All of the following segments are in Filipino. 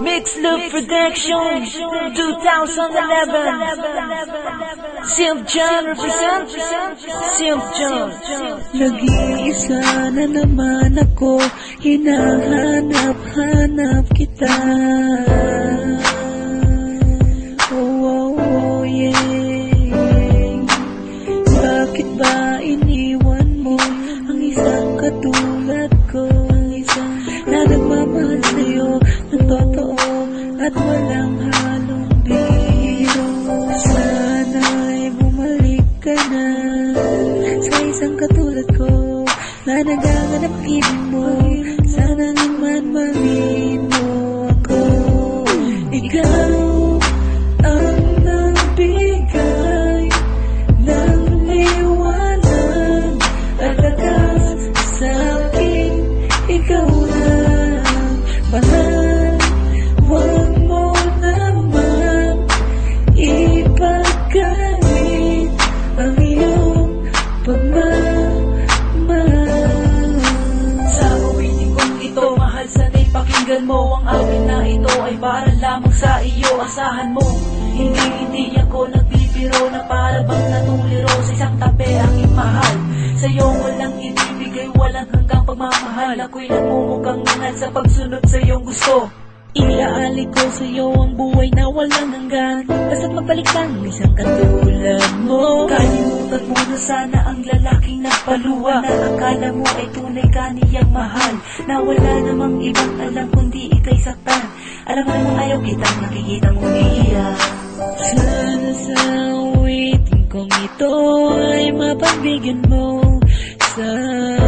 Mix Loop Production 2011 Simp John represent Simp John. Nag-iisa na naman ako Hinahanap-hanap kita. Oh, oh, oh, yeah. Bakit ba iniwan mo Ang isang katulad ko? Na nagmamahal sa'yo At walang halong biro. Sana'y bumalik ka na. Sa isang katulad ko na nagaganap ibig mo pakinggan mo Ang akin na ito ay para lamang sa iyo. Asahan mo Hindi hindi ako nagbibiro Na para bang natuliro Sa isang tabi aking mahal. Sa'yo walang ibibigay Walang hanggang pagmamahal. Ako'y nagmumukhang nangal Sa pagsunod sa iyong gusto. Ilaali ko sa iyo ang buhay na walang hanggan. Basta't magbalik lang isang katulad mo. Kalimutan mo na sana ang lalaking nagpaluwa Na akala mo ay tunay ka niyang mahal. Na wala namang ibang alam kundi ikay saktan Alam mo namang ayaw kitang nakikita mo iiyak Sana sa awitin kong ito ay mapagbigyan mo? Sana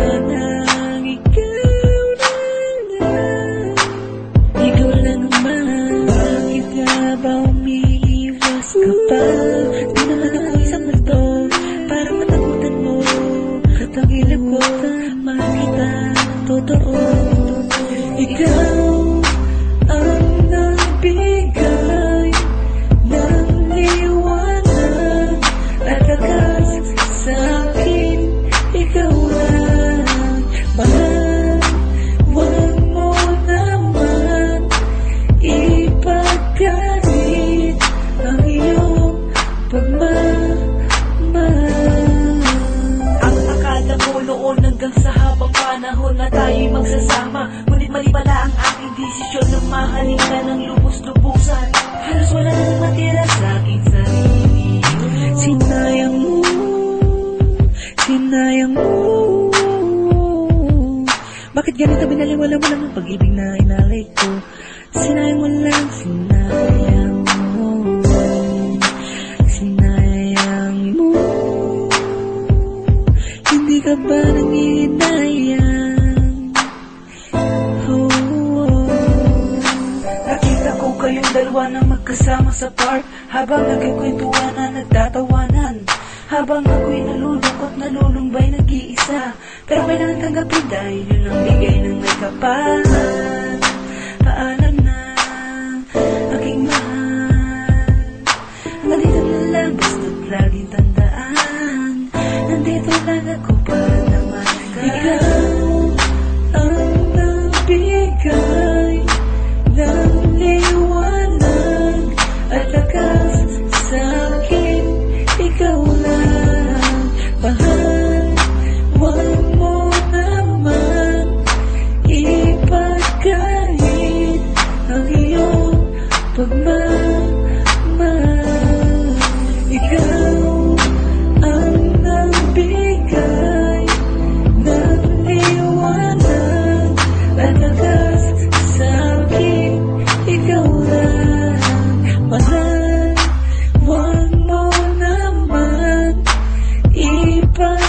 tayo'y magsasama. Ngunit mali pala ang aking desisyon na mahalin ka ng lubos-lubusan. Halos wala nang matira sa aking sarili. Sinayang mo, sinayang mo. Bakit ganito binaliwala mo lang ang pag-ibig na inalay ko? Sinayang mo lang, sinayang mo. Sinayang mo. Hindi ka ba nangihinayang Kayong dalawa na magkasama sa park Habang nagkikwentuhan na nagtatawanan. Habang ako'y nalulungkot, nalulumbay, nag-iisa. Pero kailangan tanggapin dahil yun ang bigay ng may kapal. Paalam na, aking mahal. Hanggang dito na lang, basta't laging tandaan. Nandito lang ako para naman ka Ikaw ang nagbigay ng at lakas sa. Ikaw lang, mahal. Huwag mo naman ipagkalit.